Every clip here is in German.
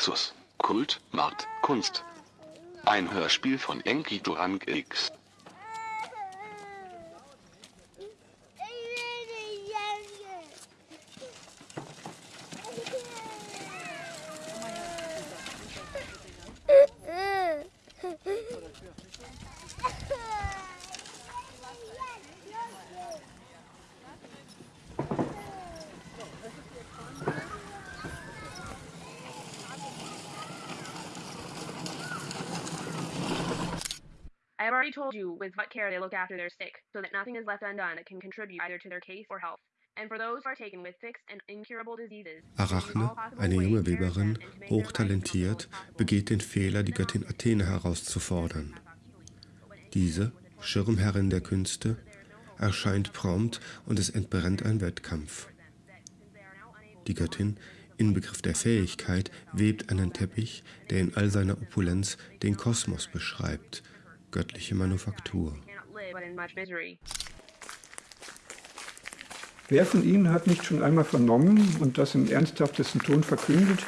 Nexus, Kult, Markt, Kunst. Ein Hörspiel von Enki Durang X. I have already told you with what care they look after their sick, so that nothing is left undone that can contribute either to their case or health. And for those who are taken with fixed and incurable diseases, they use Arachne, eine junge Weberin, hochtalentiert, begeht den Fehler, die Göttin Athene herauszufordern. Diese, Schirmherrin der Künste, erscheint prompt und es entbrennt ein Wettkampf. Die Göttin, Inbegriff der Fähigkeit, webt einen Teppich, der in all seiner Opulenz den Kosmos beschreibt, göttliche Manufaktur. Wer von Ihnen hat nicht schon einmal vernommen und das im ernsthaftesten Ton verkündet,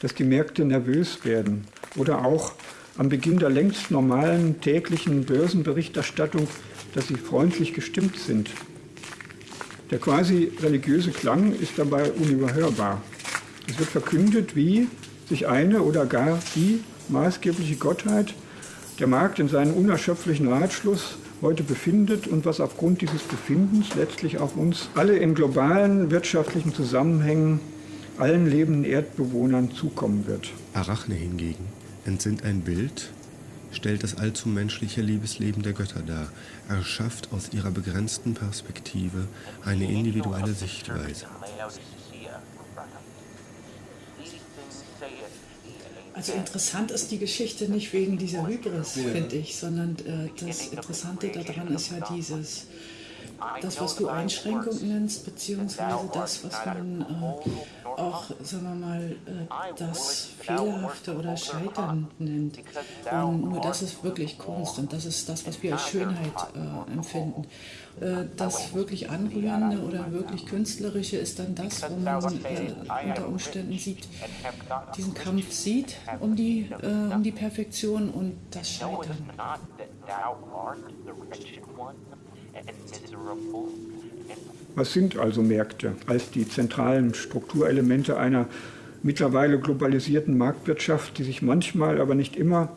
dass die Märkte nervös werden oder auch am Beginn der längst normalen täglichen Börsenberichterstattung, dass sie freundlich gestimmt sind? Der quasi religiöse Klang ist dabei unüberhörbar. Es wird verkündet, wie sich eine oder gar die maßgebliche Gottheit der Markt in seinem unerschöpflichen Ratschluss heute befindet und was aufgrund dieses Befindens letztlich auf uns alle in globalen wirtschaftlichen Zusammenhängen, allen lebenden Erdbewohnern zukommen wird. Arachne hingegen entsinnt ein Bild, stellt das allzu menschliche Liebesleben der Götter dar, erschafft aus ihrer begrenzten Perspektive eine individuelle Sichtweise. Also interessant ist die Geschichte nicht wegen dieser Hybris, finde ich, sondern äh, das Interessante daran ist ja dieses, das, was du Einschränkung nennst, beziehungsweise das, was man äh, auch, sagen wir mal, äh, das Fehlerhafte oder Scheitern nennt. Und nur das ist wirklich Kunst und das ist das, was wir als Schönheit äh, empfinden. Äh, das wirklich Anrührende oder wirklich Künstlerische ist dann das, wo man äh, unter Umständen sieht, diesen Kampf sieht um die, äh, um die Perfektion und das Scheitern. Was sind also Märkte als die zentralen Strukturelemente einer mittlerweile globalisierten Marktwirtschaft, die sich manchmal, aber nicht immer,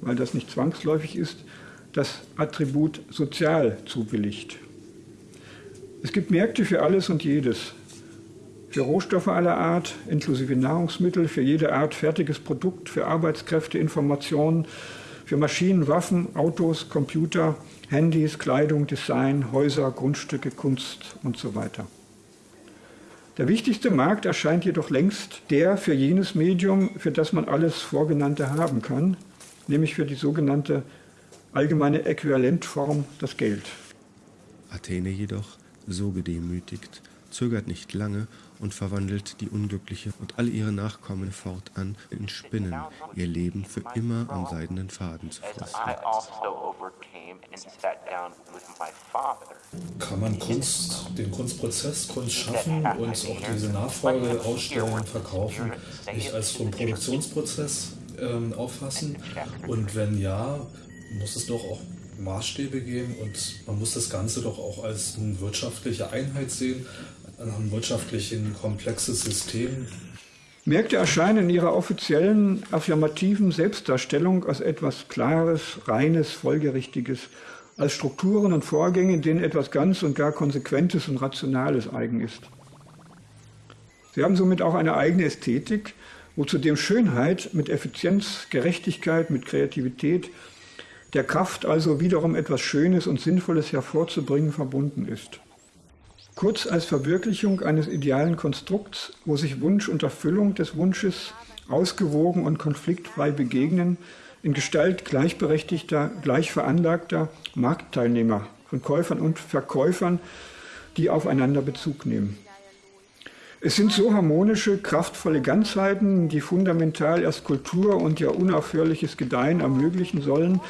weil das nicht zwangsläufig ist, das Attribut sozial zubilligt? Es gibt Märkte für alles und jedes. Für Rohstoffe aller Art, inklusive Nahrungsmittel, für jede Art fertiges Produkt, für Arbeitskräfte, Informationen, für Maschinen, Waffen, Autos, Computer, Handys, Kleidung, Design, Häuser, Grundstücke, Kunst und so weiter. Der wichtigste Markt erscheint jedoch längst der für jenes Medium, für das man alles Vorgenannte haben kann, nämlich für die sogenannte allgemeine Äquivalentform, das Geld. Athene jedoch, so gedemütigt, zögert nicht lange und verwandelt die Unglückliche und alle ihre Nachkommen fortan in Spinnen, ihr Leben für immer am seidenen Faden zu. I also overcame and sat down with my father. Kann man Kunst, den Kunstprozess, Kunst schaffen und auch diese Nachfolge ausstellen, verkaufen, nicht als so einen Produktionsprozess ähm, auffassen? Und wenn ja, muss es doch auch Maßstäbe geben und man muss das Ganze doch auch als eine wirtschaftliche Einheit sehen, ein wirtschaftlichen komplexes System. Märkte erscheinen in ihrer offiziellen, affirmativen Selbstdarstellung als etwas Klares, Reines, Folgerichtiges, als Strukturen und Vorgänge, in denen etwas ganz und gar Konsequentes und Rationales eigen ist. Sie haben somit auch eine eigene Ästhetik, wo zudem Schönheit mit Effizienz, Gerechtigkeit, mit Kreativität, der Kraft also wiederum etwas Schönes und Sinnvolles hervorzubringen verbunden ist. Kurz als Verwirklichung eines idealen Konstrukts, wo sich Wunsch und Erfüllung des Wunsches ausgewogen und konfliktfrei begegnen, in Gestalt gleichberechtigter, gleichveranlagter Marktteilnehmer von Käufern und Verkäufern, die aufeinander Bezug nehmen. Es sind so harmonische, kraftvolle Ganzheiten, die fundamental erst Kultur und ihr unaufhörliches Gedeihen ermöglichen sollen,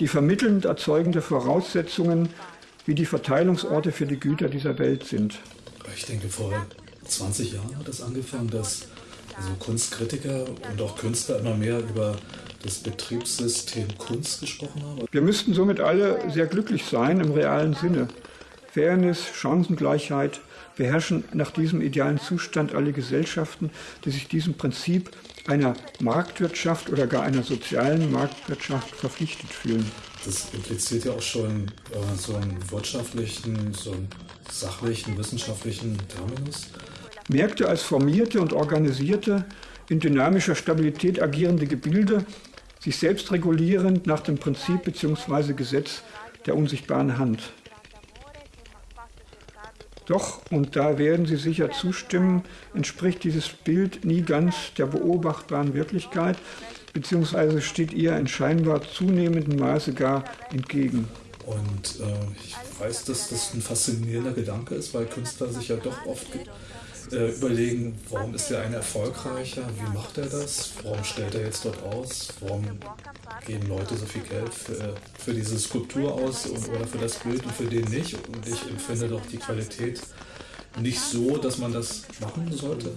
die vermittelnd erzeugende Voraussetzungen wie die Verteilungsorte für die Güter dieser Welt sind. Ich denke, vor 20 Jahren hat es angefangen, dass also Kunstkritiker und auch Künstler immer mehr über das Betriebssystem Kunst gesprochen haben. Wir müssten somit alle sehr glücklich sein im realen Sinne. Fairness, Chancengleichheit beherrschen nach diesem idealen Zustand alle Gesellschaften, die sich diesem Prinzip einer Marktwirtschaft oder gar einer sozialen Marktwirtschaft verpflichtet fühlen. Das impliziert ja auch schon äh, so einen wirtschaftlichen, so einen sachlichen, wissenschaftlichen Terminus. Märkte als formierte und organisierte, in dynamischer Stabilität agierende Gebilde, sich selbst regulierend nach dem Prinzip bzw. Gesetz der unsichtbaren Hand. Doch, und da werden Sie sicher zustimmen, entspricht dieses Bild nie ganz der beobachtbaren Wirklichkeit, beziehungsweise steht ihr in scheinbar zunehmendem Maße gar entgegen. Und äh, ich weiß, dass das ein faszinierender Gedanke ist, weil Künstler sich ja doch oft äh, überlegen, warum ist der eine erfolgreicher, wie macht er das, warum stellt er jetzt dort aus, warum geben Leute so viel Geld für, für diese Skulptur aus und, oder für das Bild und für den nicht. Und ich empfinde doch die Qualität nicht so, dass man das machen sollte.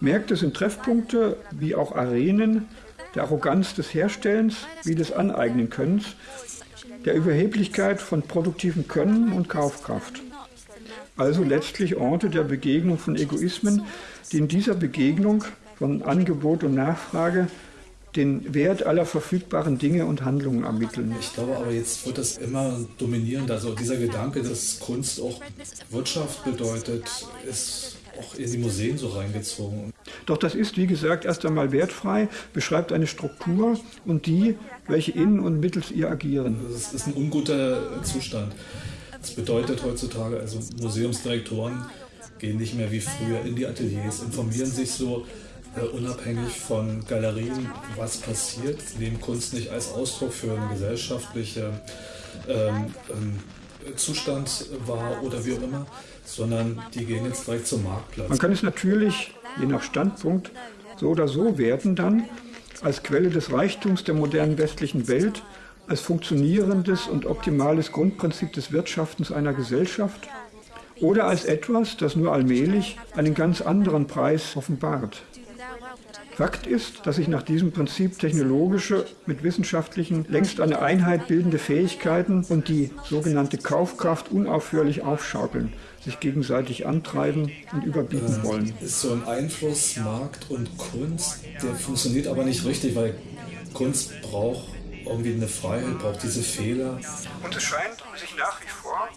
Märkte sind Treffpunkte wie auch Arenen der Arroganz des Herstellens wie des Aneignen-Könnens, der Überheblichkeit von produktivem Können und Kaufkraft. Also letztlich Orte der Begegnung von Egoismen, die in dieser Begegnung von Angebot und Nachfrage den Wert aller verfügbaren Dinge und Handlungen ermitteln. Ich glaube aber jetzt wird das immer dominierend. Also dieser Gedanke, dass Kunst auch Wirtschaft bedeutet, ist auch in die Museen so reingezogen. Doch das ist, wie gesagt, erst einmal wertfrei, beschreibt eine Struktur und die, welche in und mittels ihr agieren. Das ist ein unguter Zustand. Das bedeutet heutzutage, also Museumsdirektoren gehen nicht mehr wie früher in die Ateliers, informieren sich so unabhängig von Galerien, was passiert, nehmen Kunst nicht als Ausdruck für einen gesellschaftlichen ähm, ähm, Zustand wahr oder wie auch immer, sondern die gehen jetzt direkt zum Marktplatz. Man kann es natürlich, je nach Standpunkt, so oder so werten dann, als Quelle des Reichtums der modernen westlichen Welt als funktionierendes und optimales Grundprinzip des Wirtschaftens einer Gesellschaft oder als etwas, das nur allmählich einen ganz anderen Preis offenbart. Fakt ist, dass sich nach diesem Prinzip technologische mit wissenschaftlichen längst eine Einheit bildende Fähigkeiten und die sogenannte Kaufkraft unaufhörlich aufschaukeln, sich gegenseitig antreiben und überbieten wollen. Ist so ein Einfluss Markt und Kunst, der funktioniert aber nicht richtig, weil Kunst braucht irgendwie eine Freiheit, braucht diese Fehler. Und es scheint sich nach wie vor,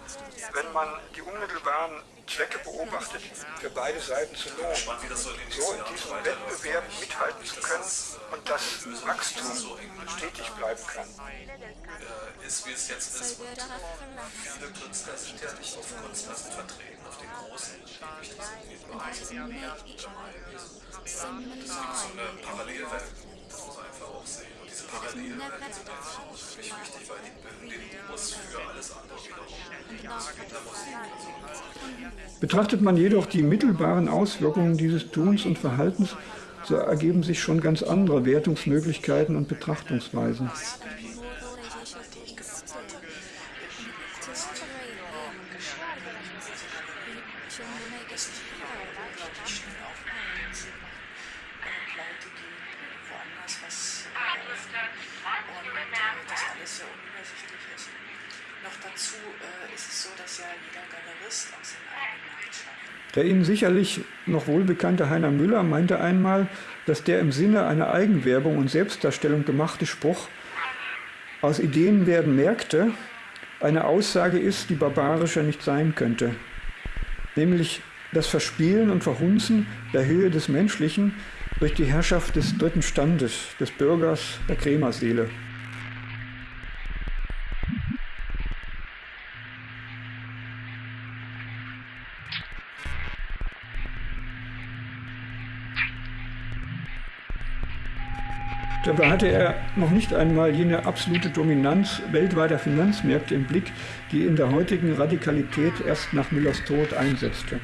wenn man die unmittelbaren Zwecke beobachtet, für beide Seiten zu lohnen, so in diesem Wettbewerb mithalten zu können und das Wachstum stetig bleiben kann. Ist wie es jetzt ist und viele Künstler sind ja nicht auf Kunstmessen vertreten, auf den großen, die wichtig sind, wie Jamaika. Das ist so eine Parallelwelt, das muss man einfach auch sehen. Diese für mich wichtig, weil die bilden den Humus für alles andere. Betrachtet man jedoch die mittelbaren Auswirkungen dieses Tuns und Verhaltens, so ergeben sich schon ganz andere Wertungsmöglichkeiten und Betrachtungsweisen. Der Ihnen sicherlich noch wohlbekannte Heiner Müller meinte einmal, dass der im Sinne einer Eigenwerbung und Selbstdarstellung gemachte Spruch aus Ideen werden Märkte eine Aussage ist, die barbarischer nicht sein könnte. Nämlich das Verspielen und Verhunzen der Höhe des Menschlichen durch die Herrschaft des dritten Standes, des Bürgers, der Krämerseele. Dabei hatte er noch nicht einmal jene absolute Dominanz weltweiter Finanzmärkte im Blick, die in der heutigen Radikalität erst nach Müllers Tod einsetzte.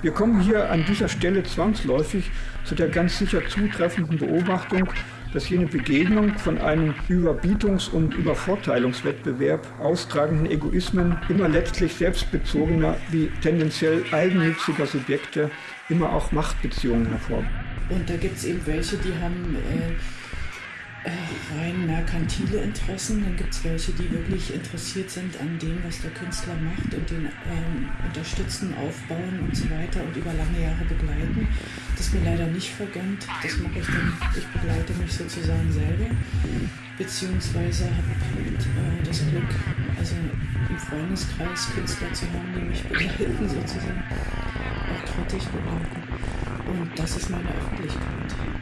Wir kommen hier an dieser Stelle zwangsläufig zu der ganz sicher zutreffenden Beobachtung, dass jene Begegnung von einem Überbietungs- und Übervorteilungswettbewerb austragenden Egoismen immer letztlich selbstbezogener wie tendenziell eigennütziger Subjekte immer auch Machtbeziehungen hervor. Und da gibt es eben welche, die haben äh, rein merkantile Interessen, dann gibt es welche, die wirklich interessiert sind an dem, was der Künstler macht und den ähm, unterstützen, aufbauen und so weiter und über lange Jahre begleiten. Das ist mir leider nicht vergönnt. Das mache ich dann, ich begleite mich sozusagen selber, beziehungsweise habe halt, äh, das Glück, also im Freundeskreis Künstler zu haben, die mich begleiten sozusagen, auch kritisch begleiten. Und das ist meine Öffentlichkeit.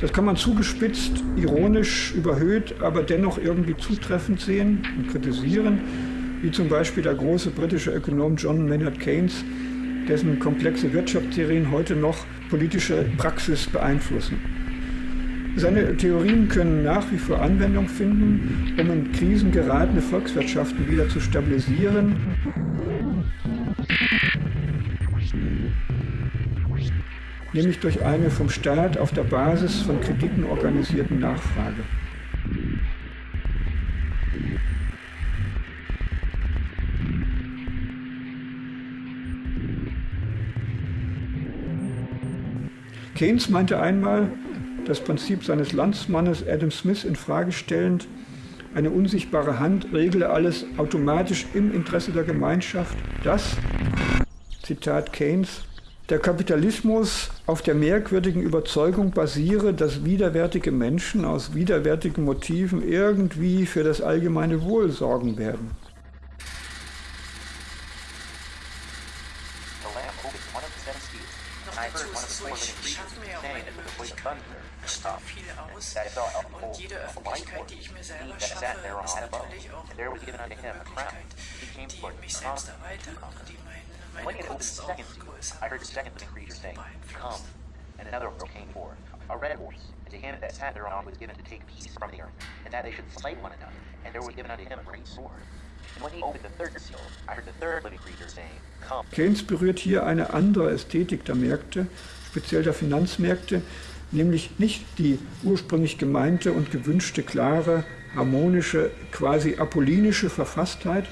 Das kann man zugespitzt, ironisch, überhöht, aber dennoch irgendwie zutreffend sehen und kritisieren, wie zum Beispiel der große britische Ökonom John Maynard Keynes, dessen komplexe Wirtschaftstheorien heute noch politische Praxis beeinflussen. Seine Theorien können nach wie vor Anwendung finden, um in Krisen geratene Volkswirtschaften wieder zu stabilisieren nämlich durch eine vom Staat auf der Basis von Krediten organisierten Nachfrage. Keynes meinte einmal, das Prinzip seines Landsmannes Adam Smith in Frage stellend, eine unsichtbare Hand regle alles automatisch im Interesse der Gemeinschaft, dass, Zitat Keynes, der Kapitalismus auf der merkwürdigen Überzeugung basiere, dass widerwärtige Menschen aus widerwärtigen Motiven irgendwie für das allgemeine Wohl sorgen werden. Und jede Öffentlichkeit, die ich mir selber schaffe, ist natürlich auch eine mich selbst erweitert und die meine, meine Kunst auch größer I heard the second living creature saying, Come. And another came forth, a red horse. And to him that sat thereon was given to take peace from the earth, and that they should slay one another. And there was given unto him a great sword. And when he opened the third seal, I heard the third living creature saying, Come. Keynes berührt hier eine andere Ästhetik der Märkte, speziell der Finanzmärkte, nämlich nicht die ursprünglich gemeinte und gewünschte klare, harmonische, quasi apollinische Verfasstheit,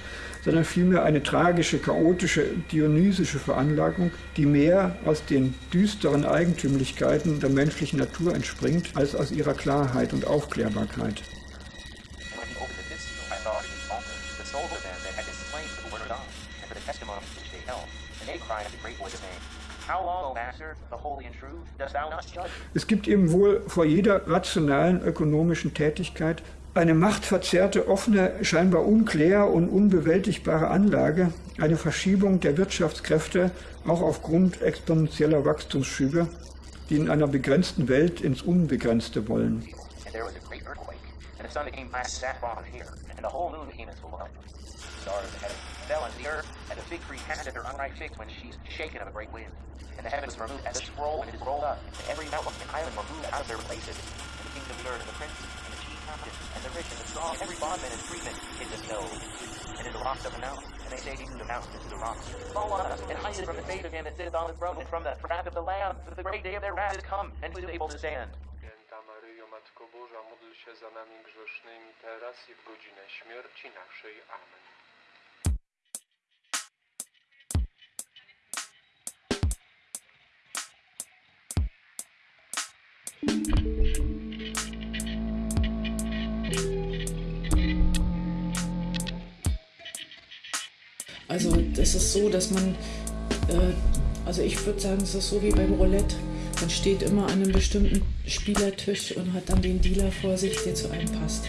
sondern vielmehr eine tragische, chaotische, dionysische Veranlagung, die mehr aus den düsteren Eigentümlichkeiten der menschlichen Natur entspringt, als aus ihrer Klarheit und Aufklärbarkeit. Es gibt eben wohl vor jeder rationalen ökonomischen Tätigkeit eine machtverzerrte, offene, scheinbar unklär und unbewältigbare Anlage, eine Verschiebung der Wirtschaftskräfte auch aufgrund exponentieller Wachstumsschübe, die in einer begrenzten Welt ins Unbegrenzte wollen. And the rich and the strong, every bondman and freeman in the snow, and in the rocks of the mountain. And they say to the mountains to the rocks, Fall on us, and hide us from the face of him that sitteth on the throne, and from the wrath of the Lamb, for the great day of their wrath is come, and who is able to stand? Matko Boża, módl się za nami grzesznymi, teraz i w godzinę śmierci naszej. Amen. Also es ist so, dass man, äh, also ich würde sagen, es ist so wie beim Roulette. Man steht immer an einem bestimmten Spielertisch und hat dann den Dealer vor sich, der zu einem passt.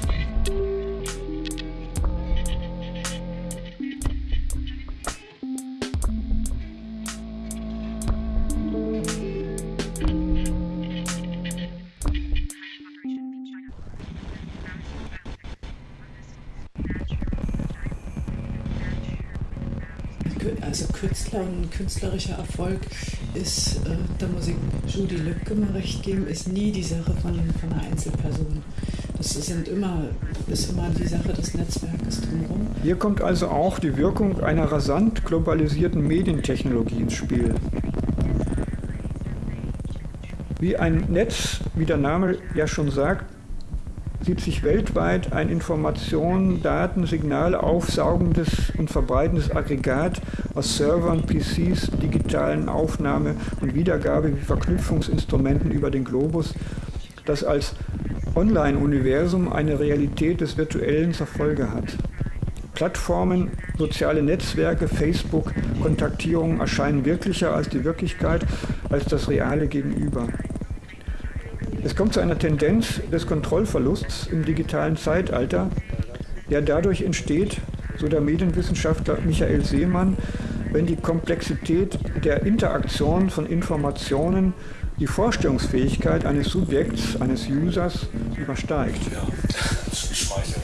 Künstler und künstlerischer Erfolg ist, äh, da muss ich Judy Lübcke mal recht geben, ist nie die Sache von, von einer Einzelperson. Das sind immer, ist immer die Sache des Netzwerkes drumherum. Hier kommt also auch die Wirkung einer rasant globalisierten Medientechnologie ins Spiel. Wie ein Netz, wie der Name ja schon sagt, sieht sich weltweit ein Informationen, Daten, Signale aufsaugendes und verbreitendes Aggregat aus Servern, PCs, digitalen Aufnahme und Wiedergabe wie Verknüpfungsinstrumenten über den Globus, das als Online-Universum eine Realität des Virtuellen zur Folge hat. Plattformen, soziale Netzwerke, Facebook, Kontaktierungen erscheinen wirklicher als die Wirklichkeit, als das reale Gegenüber. Es kommt zu einer Tendenz des Kontrollverlusts im digitalen Zeitalter, der dadurch entsteht, so der Medienwissenschaftler Michael Seemann, wenn die Komplexität der Interaktion von Informationen die Vorstellungsfähigkeit eines Subjekts, eines Users übersteigt. Ja, gespeichert.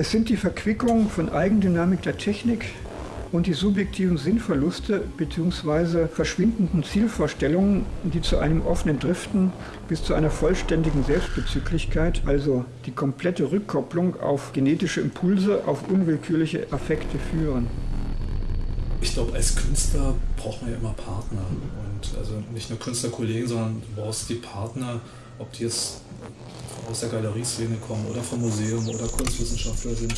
Es sind die Verquickung von Eigendynamik der Technik und die subjektiven Sinnverluste bzw. verschwindenden Zielvorstellungen, die zu einem offenen Driften bis zu einer vollständigen Selbstbezüglichkeit, also die komplette Rückkopplung auf genetische Impulse, auf unwillkürliche Affekte führen. Ich glaube, als Künstler braucht man ja immer Partner. Und also nicht nur Künstlerkollegen, sondern du brauchst die Partner, ob die jetzt aus der Galerieszene kommen oder vom Museum oder Kunstwissenschaftler sind.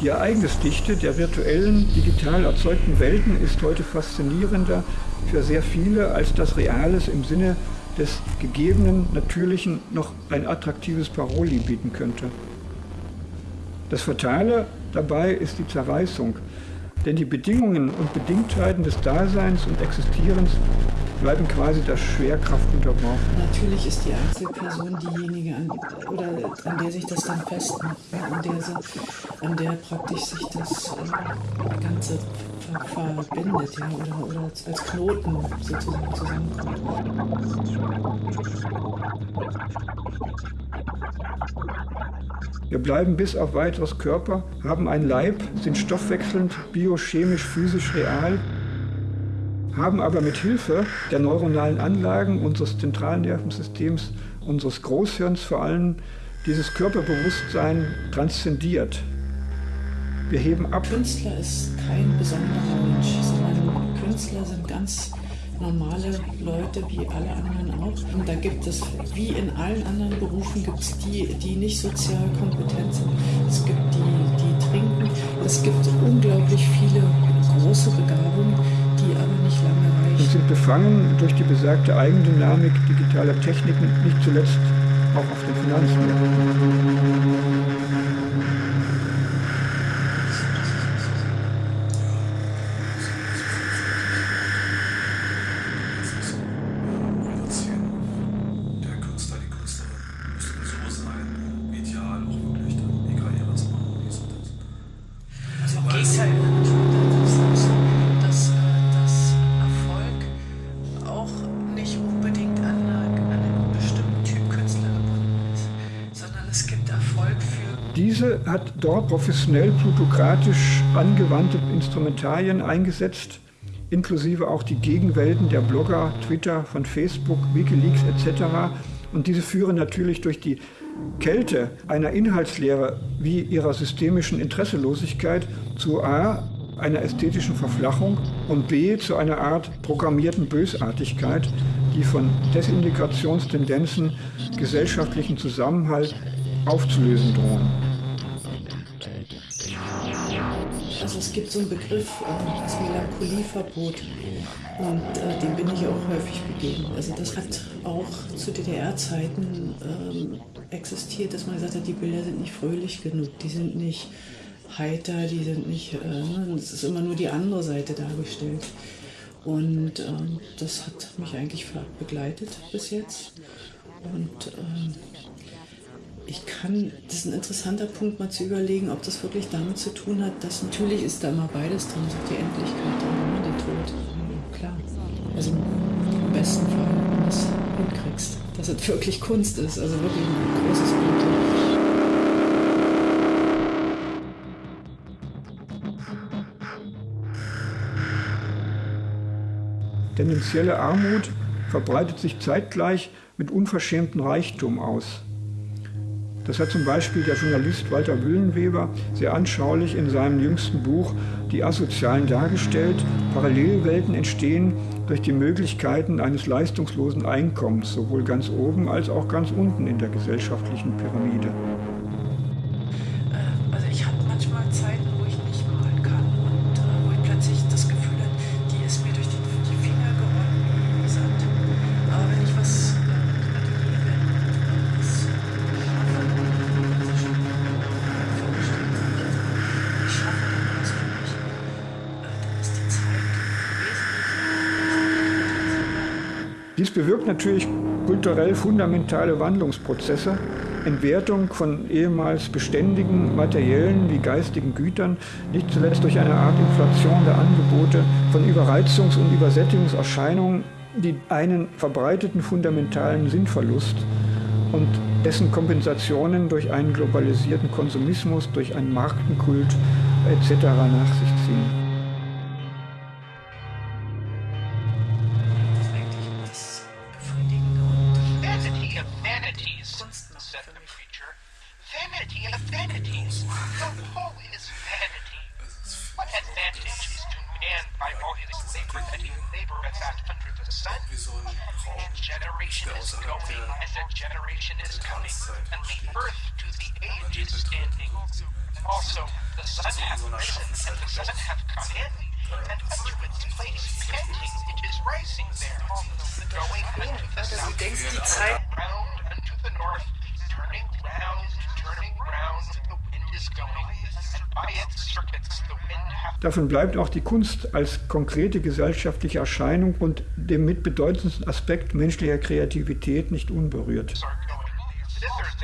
Die Ereignisdichte der virtuellen, digital erzeugten Welten ist heute faszinierender für sehr viele, als das Reales im Sinne des gegebenen, natürlichen noch ein attraktives Paroli bieten könnte. Das Fatale dabei ist die Zerreißung, denn die Bedingungen und Bedingtheiten des Daseins und Existierens bleiben quasi der Schwerkraft unterworfen. Natürlich ist die Einzelperson diejenige, an, oder an der sich das dann festmacht, ne? an, der, an der praktisch sich das äh, Ganze ver verbindet ja, oder, oder als Knoten sozusagen zusammenkommt. Wir bleiben bis auf weiteres Körper, haben einen Leib, sind stoffwechselnd, biochemisch, physisch real haben aber mit Hilfe der neuronalen Anlagen unseres Zentralnervensystems, unseres Großhirns vor allem, dieses Körperbewusstsein transzendiert. Wir heben ab. Künstler ist kein besonderer Mensch, sondern Künstler sind ganz normale Leute wie alle anderen auch. Und da gibt es, wie in allen anderen Berufen, gibt es die, die nicht sozial kompetent sind. Es gibt die, die trinken. Es gibt unglaublich viele große Begabungen, die aber nicht lange reichen. Und sind befangen durch die besagte Eigendynamik digitaler Techniken, nicht zuletzt auch auf den Finanzmärkten. Hat dort professionell plutokratisch angewandte Instrumentarien eingesetzt, inklusive auch die Gegenwelten der Blogger, Twitter, von Facebook, Wikileaks etc. Und diese führen natürlich durch die Kälte einer Inhaltslehre wie ihrer systemischen Interesselosigkeit zu A, einer ästhetischen Verflachung und B, zu einer Art programmierten Bösartigkeit, die von Desintegrationstendenzen gesellschaftlichen Zusammenhalt aufzulösen drohen. Gibt so einen Begriff, äh, das Melancholieverbot und äh, dem bin ich auch häufig begegnet. Also das hat auch zu DDR-Zeiten ähm, existiert, dass man gesagt hat, die Bilder sind nicht fröhlich genug, die sind nicht heiter, die sind nicht, äh, ne, es ist immer nur die andere Seite dargestellt. Und ähm, das hat mich eigentlich begleitet bis jetzt. Und ähm, ich kann, das ist ein interessanter Punkt, mal zu überlegen, ob das wirklich damit zu tun hat, dass natürlich ist da immer beides drin, so die Endlichkeit ne, der Tod. Klar. Also im besten Fall, wenn du es hinkriegst, dass es wirklich Kunst ist, also wirklich ein großes Bild. Tendenzielle Armut verbreitet sich zeitgleich mit unverschämtem Reichtum aus. Das hat zum Beispiel der Journalist Walter Wüllenweber sehr anschaulich in seinem jüngsten Buch Die Asozialen dargestellt. Parallelwelten entstehen durch die Möglichkeiten eines leistungslosen Einkommens, sowohl ganz oben als auch ganz unten in der gesellschaftlichen Pyramide. Dies bewirkt natürlich kulturell fundamentale Wandlungsprozesse, Entwertung von ehemals beständigen materiellen wie geistigen Gütern, nicht zuletzt durch eine Art Inflation der Angebote, von Überreizungs- und Übersättigungserscheinungen, die einen verbreiteten fundamentalen Sinnverlust und dessen Kompensationen durch einen globalisierten Konsumismus, durch einen Markenkult etc. nach sich ziehen. Davon bleibt auch die Kunst als konkrete gesellschaftliche Erscheinung und dem mitbedeutendsten Aspekt menschlicher Kreativität nicht unberührt.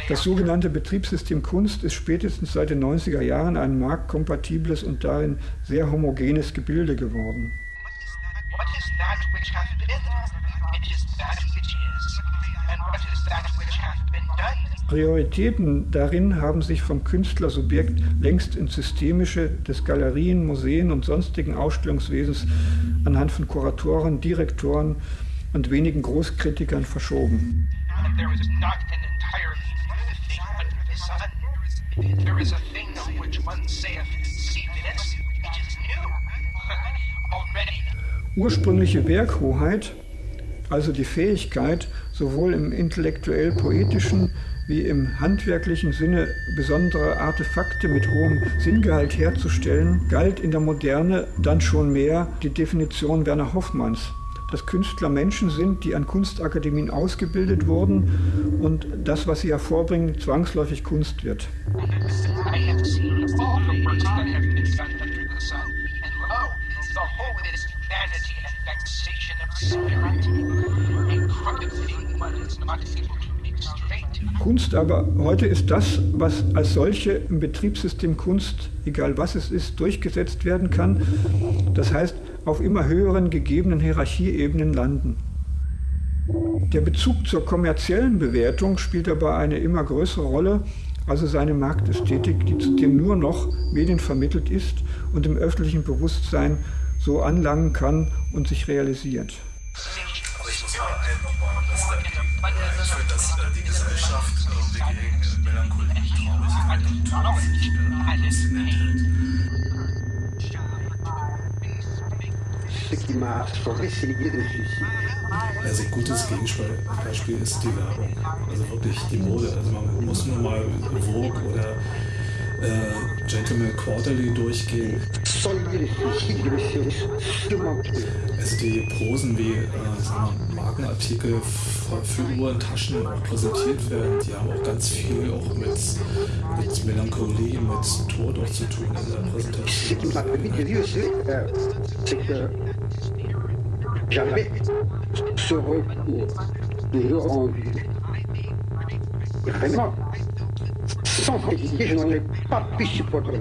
Das sogenannte Betriebssystem Kunst ist spätestens seit den 90er Jahren ein marktkompatibles und darin sehr homogenes Gebilde geworden. What is that which hath been? Done? Prioritäten darin haben sich vom Künstlersubjekt längst ins Systemische des Galerien, Museen und sonstigen Ausstellungswesens anhand von Kuratoren, Direktoren und wenigen Großkritikern verschoben. Ursprüngliche Werkhoheit, also die Fähigkeit, sowohl im intellektuell-poetischen wie im handwerklichen Sinne besondere Artefakte mit hohem Sinngehalt herzustellen, galt in der Moderne dann schon mehr die Definition Werner Hoffmanns, dass Künstler Menschen sind, die an Kunstakademien ausgebildet wurden und das, was sie hervorbringen, zwangsläufig Kunst wird. Kunst aber heute ist das, was als solche im Betriebssystem Kunst, egal was es ist, durchgesetzt werden kann. Das heißt, auf immer höheren gegebenen Hierarchieebenen landen. Der Bezug zur kommerziellen Bewertung spielt dabei eine immer größere Rolle, also seine Marktästhetik, die zudem nur noch medienvermittelt ist und im öffentlichen Bewusstsein so anlangen kann und sich realisiert. Aber ich muss mal einbauen, dass dann ich finde, dass äh, die Gesellschaft irgendwie gegen Melancholie, Traurigkeit und. Also ein gutes Gegenbeispiel ist die Werbung. Also wirklich die Mode. Also man muss nur mal Vogue oder äh, Gentleman Quarterly durchgehen. Also die Prosen wie äh, Markenartikel Taschen präsentiert werden, die haben auch ganz viel auch mit, mit Melancholie, mit Tod auch zu tun in der Präsentation. Jamais ce recours de rendu. Vraiment, sans critiquer, je n'en ai pas pu supporter.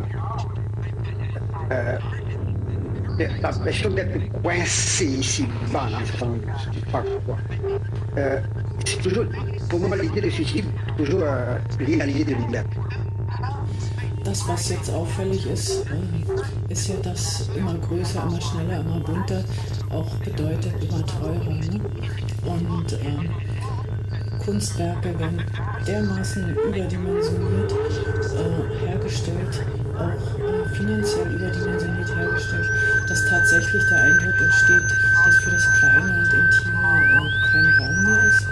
Ici bas en France, je sais pas pourquoi. Euh, c'est toujours, pour moi, l'idée de suicide, toujours euh, liée à l'idée de liberté. Das, was jetzt auffällig ist, ist ja, dass immer größer, immer schneller, immer bunter auch bedeutet immer teurer. Ne? Und ähm, Kunstwerke werden dermaßen überdimensioniert äh, hergestellt, auch finanziell überdimensioniert hergestellt, dass tatsächlich der Eindruck entsteht, dass für das Kleine und Intime äh, kein Raum mehr ist.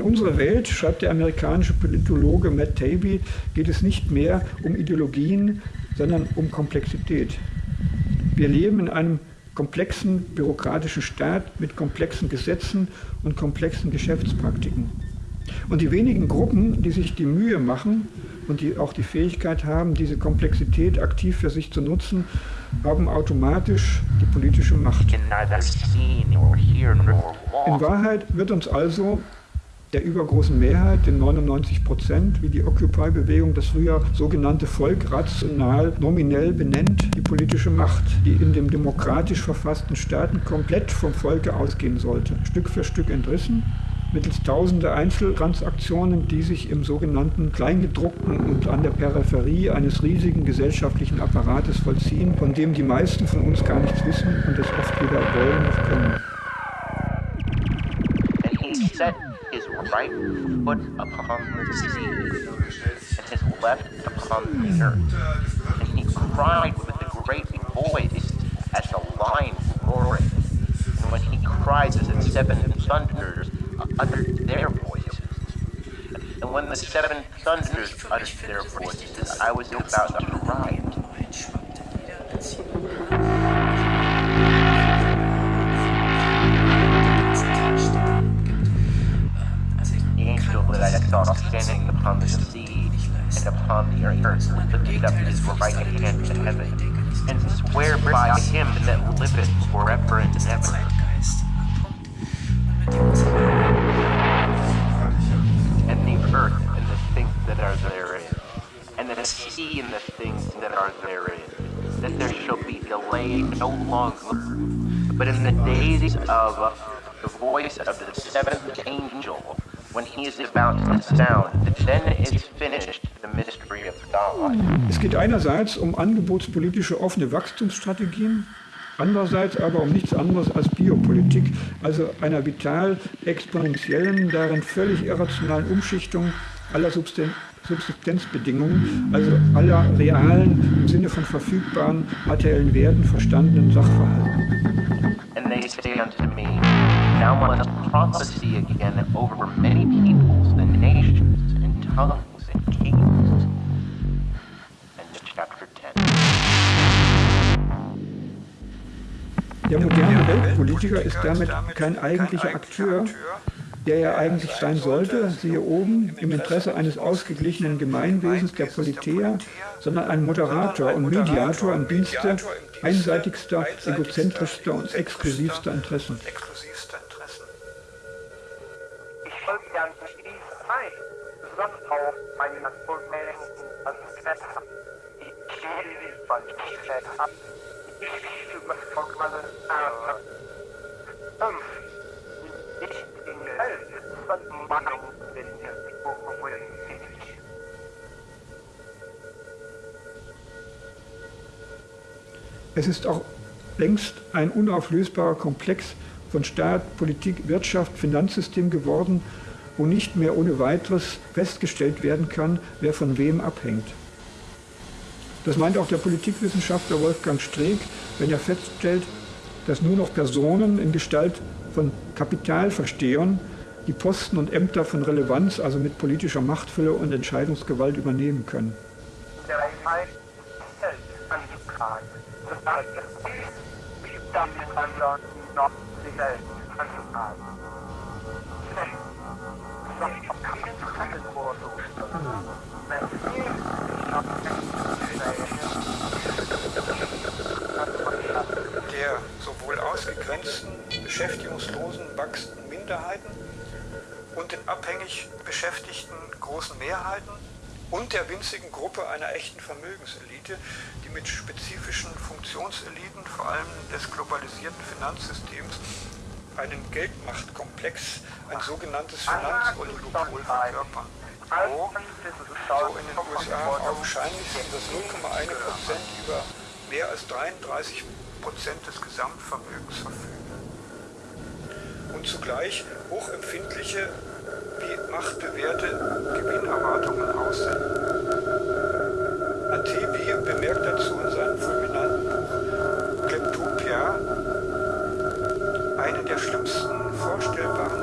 Unserer Welt, schreibt der amerikanische Politologe Matt Taibbi, geht es nicht mehr um Ideologien, sondern um Komplexität. Wir leben in einem komplexen bürokratischen Staat mit komplexen Gesetzen und komplexen Geschäftspraktiken. Und die wenigen Gruppen, die sich die Mühe machen und die auch die Fähigkeit haben, diese Komplexität aktiv für sich zu nutzen, haben automatisch die politische Macht. In Wahrheit wird uns also der übergroßen Mehrheit, den 99 Prozent, wie die Occupy-Bewegung das früher sogenannte Volk rational nominell benennt, die politische Macht, die in dem demokratisch verfassten Staaten komplett vom Volke ausgehen sollte, Stück für Stück entrissen, mittels tausender Einzeltransaktionen, die sich im sogenannten Kleingedruckten und an der Peripherie eines riesigen gesellschaftlichen Apparates vollziehen, von dem die meisten von uns gar nichts wissen und es oft weder wollen noch können. Right foot upon the sea, and his left upon the earth. And he cried with a great voice as the lion roared. And when he cried, the seven thunders uttered their voices. And when the seven thunders uttered their voices, I was about to saw standing upon the sea, and upon the earth lifted up his right hand to heaven, and swear by him that liveth forever and ever. And the earth and the things that are therein, and the sea and the things that are therein, that there shall be delay no longer, but in the days of the voice of the Es geht einerseits um angebotspolitische offene Wachstumsstrategien, andererseits aber um nichts anderes als Biopolitik, also einer vital exponentiellen, darin völlig irrationalen Umschichtung aller Subsisten Subsistenzbedingungen, also aller realen, im Sinne von verfügbaren materiellen Werten verstandenen Sachverhalten. Now must prophecy again over many peoples and nations and tongues and kings. And chapter 10. Der moderne Weltpolitiker ist damit kein eigentlicher Akteur, der er eigentlich sein sollte, siehe oben, im Interesse eines ausgeglichenen Gemeinwesens der Politeia, sondern ein Moderator und Mediator im Dienste einseitigster, egozentrischster und exklusivster Interessen. Es ist auch längst ein unauflösbarer Komplex von Staat, Politik, Wirtschaft, Finanzsystem geworden, wo nicht mehr ohne weiteres festgestellt werden kann, wer von wem abhängt. Das meint auch der Politikwissenschaftler Wolfgang Streeck, wenn er feststellt, dass nur noch Personen in Gestalt von Kapitalverstehern die Posten und Ämter von Relevanz, also mit politischer Machtfülle und Entscheidungsgewalt übernehmen können. Der ausgegrenzten, beschäftigungslosen, wachsenden Minderheiten und den abhängig beschäftigten großen Mehrheiten und der winzigen Gruppe einer echten Vermögenselite, die mit spezifischen Funktionseliten, vor allem des globalisierten Finanzsystems, einen Geldmachtkomplex, ein sogenanntes Finanzoligopol verkörpern. Wo, so in den USA, augenscheinlich das 0,1 Prozent über mehr als 33 Prozent des Gesamtvermögens verfügen. Und zugleich hochempfindliche wie machtbewährte Gewinnerwartungen aussenden. Atebi bemerkt dazu in seinem fulminanten Buch Kleptopia, eine der schlimmsten vorstellbaren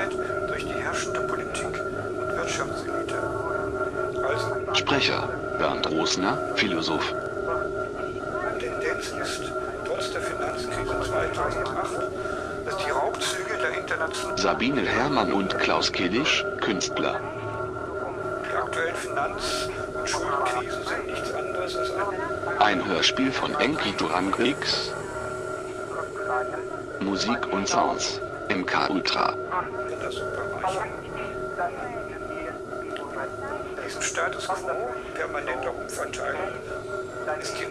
Mehrheit durch die herrschende Politik und Wirtschaftselite. Also Sprecher Bernd Rosner, Philosoph. Tendenz ist, trotz der Finanzkrise 2008, dass die Raubzüge der internationalen Sabine Herrmann und Klaus Kiddisch, Künstler. Die aktuellen Finanz- und Schuldenkrisen sind nichts anderes als ein Ein Hörspiel von Enki Duran X. Musik und Sounds. MK Ultra.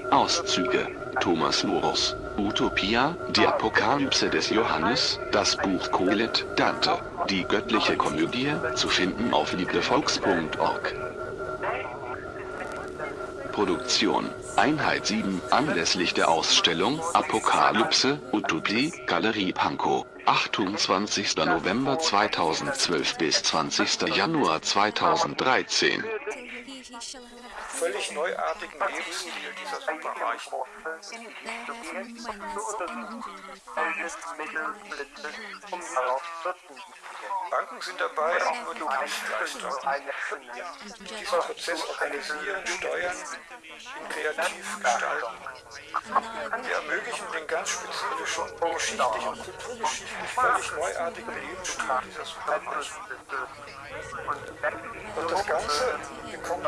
Auszüge. Thomas Morus. Utopia, die Apokalypse des Johannes, das Buch Kohelet, Dante, die göttliche Komödie, zu finden auf librevolks.org. Produktion Einheit 7 anlässlich der Ausstellung Apokalypse, Utopie, Galerie Pankow. 28. November 2012 bis 20. Januar 2013. völlig neuartigen Lebensstil dieser Superreichen. Banken sind dabei, auch nur die. Diesen Prozess organisieren, steuern, ihn kreativ gestalten. Wir ermöglichen ganz spezifischen, geschichtlich und kulturgeschichtlich völlig neuartigen Lebensstil dieser Superreichen. Und das Ganze bekommt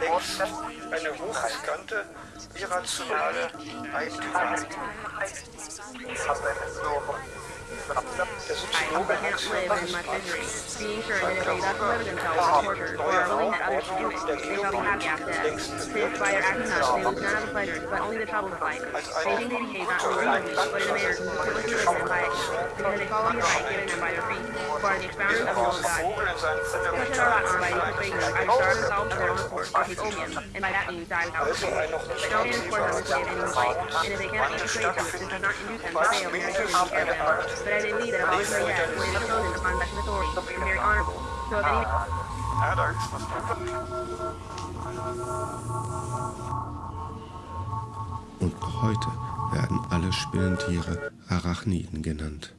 längst eine hochriskante, irrationale Eigentümerheit. Der Soziologe Hans Johannes being sure that if they thus live themselves in torture or are willing that others should do it, they shall be happy after death. Since by their acting thus, they lose none of the pleasures, but only the troubles of life. They think they behave not only reasonably, but in a manner with religion and piety, because they follow the right given them by their creed, who are the expounders of the will of God. Such are not honored by these persuasions, either starve themselves of their own accord, or take opium, and by that means die without shame. But no man is forced on this way of any life, and if they cannot be persuaded to it, this does not induce them to fail in their to care. But as they lead that if any Und heute werden alle Spinnentiere Arachniden genannt.